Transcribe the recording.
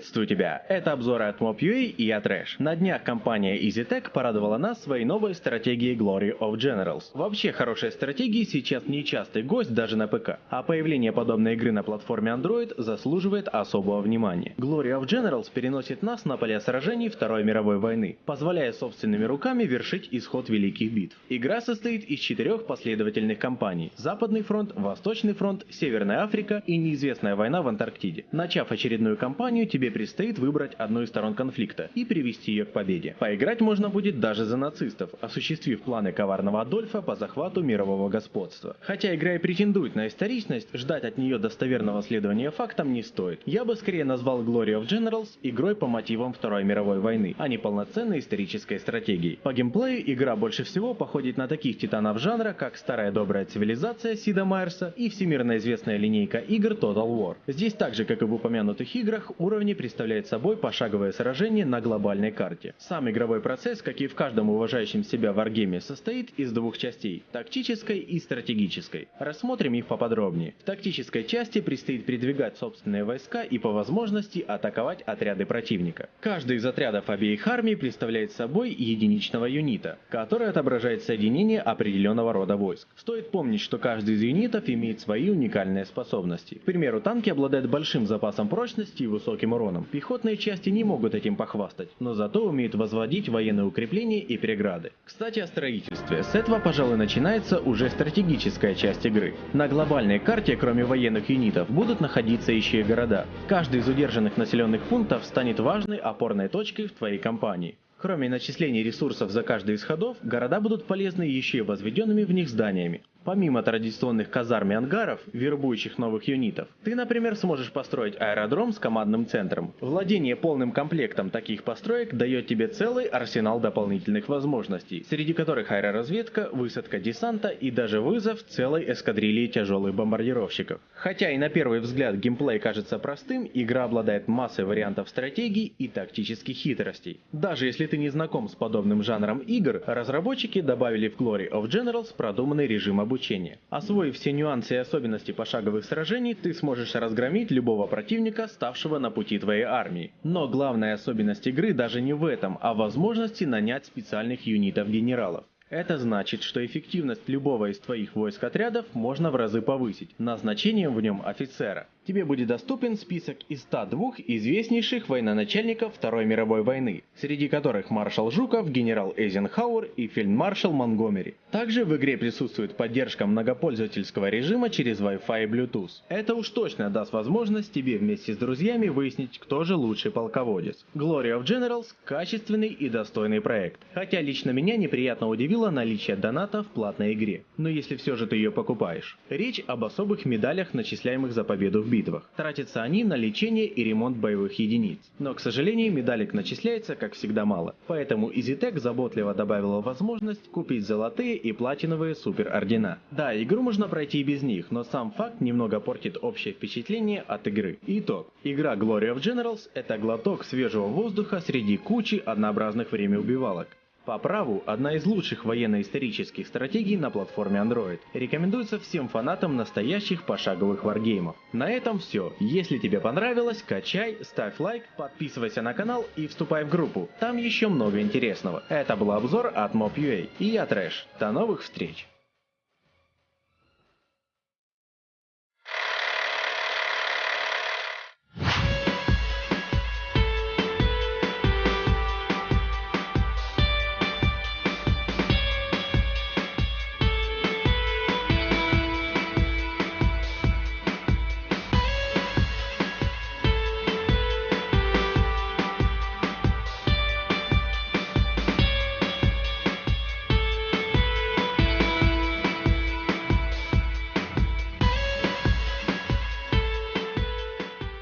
Приветствую тебя! Это обзоры от Mob.ua и я Трэш. На днях компания EasyTech порадовала нас своей новой стратегией Glory of Generals. Вообще, хорошие стратегии сейчас не частый гость даже на ПК, а появление подобной игры на платформе Android заслуживает особого внимания. Glory of Generals переносит нас на поля сражений Второй мировой войны, позволяя собственными руками вершить исход великих битв. Игра состоит из четырех последовательных кампаний – Западный фронт, Восточный фронт, Северная Африка и неизвестная война в Антарктиде. Начав очередную кампанию, сожалению, тебе предстоит выбрать одну из сторон конфликта и привести ее к победе. Поиграть можно будет даже за нацистов, осуществив планы коварного Адольфа по захвату мирового господства. Хотя игра и претендует на историчность, ждать от нее достоверного следования фактам не стоит. Я бы скорее назвал Glory of Generals игрой по мотивам Второй мировой войны, а не полноценной исторической стратегией. По геймплею игра больше всего походит на таких титанов жанра, как старая добрая цивилизация Сида Майерса и всемирно известная линейка игр Total War. Здесь так же, как и в упомянутых играх, уровни представляет собой пошаговое сражение на глобальной карте. Сам игровой процесс, как и в каждом уважающем себя варгейме, состоит из двух частей – тактической и стратегической. Рассмотрим их поподробнее. В тактической части предстоит передвигать собственные войска и по возможности атаковать отряды противника. Каждый из отрядов обеих армий представляет собой единичного юнита, который отображает соединение определенного рода войск. Стоит помнить, что каждый из юнитов имеет свои уникальные способности. К примеру, танки обладают большим запасом прочности и высоким высоким уроном. Пехотные части не могут этим похвастать, но зато умеют возводить военные укрепления и преграды. Кстати о строительстве. С этого, пожалуй, начинается уже стратегическая часть игры. На глобальной карте, кроме военных юнитов, будут находиться еще и города. Каждый из удержанных населенных пунктов станет важной опорной точкой в твоей компании. Кроме начисления ресурсов за каждый из ходов, города будут полезны еще и возведенными в них зданиями. Помимо традиционных казарм и ангаров, вербующих новых юнитов, ты, например, сможешь построить аэродром с командным центром. Владение полным комплектом таких построек дает тебе целый арсенал дополнительных возможностей, среди которых аэроразведка, высадка десанта и даже вызов целой эскадрильи тяжелых бомбардировщиков. Хотя и на первый взгляд геймплей кажется простым, игра обладает массой вариантов стратегий и тактических хитростей. Даже если ты не знаком с подобным жанром игр, разработчики добавили в Glory of Generals продуманный режим обучения обучения. Освоив все нюансы и особенности пошаговых сражений, ты сможешь разгромить любого противника, ставшего на пути твоей армии. Но главная особенность игры даже не в этом, а в возможности нанять специальных юнитов-генералов. Это значит, что эффективность любого из твоих войск отрядов можно в разы повысить, назначением в нем офицера тебе будет доступен список из 102 известнейших военачальников Второй мировой войны, среди которых маршал Жуков, генерал Эйзенхауэр и фельдмаршал Монгомери. Также в игре присутствует поддержка многопользовательского режима через Wi-Fi и Bluetooth. Это уж точно даст возможность тебе вместе с друзьями выяснить, кто же лучший полководец. Glory of Generals – качественный и достойный проект. Хотя лично меня неприятно удивило наличие доната в платной игре. Но если все же ты ее покупаешь. Речь об особых медалях, начисляемых за победу в битвах. Тратятся они на лечение и ремонт боевых единиц. Но, к сожалению, медалек начисляется, как всегда, мало. Поэтому EasyTech заботливо добавила возможность купить золотые и платиновые супер ордена. Да, игру можно пройти и без них, но сам факт немного портит общее впечатление от игры. Итог. Игра Glory of Generals это глоток свежего воздуха среди кучи однообразных времяубивалок. По праву, одна из лучших военно-исторических стратегий на платформе Android. Рекомендуется всем фанатам настоящих пошаговых варгеймов. На этом все. Если тебе понравилось, качай, ставь лайк, подписывайся на канал и вступай в группу. Там еще много интересного. Это был обзор от Mob.ua и я Трэш. До новых встреч!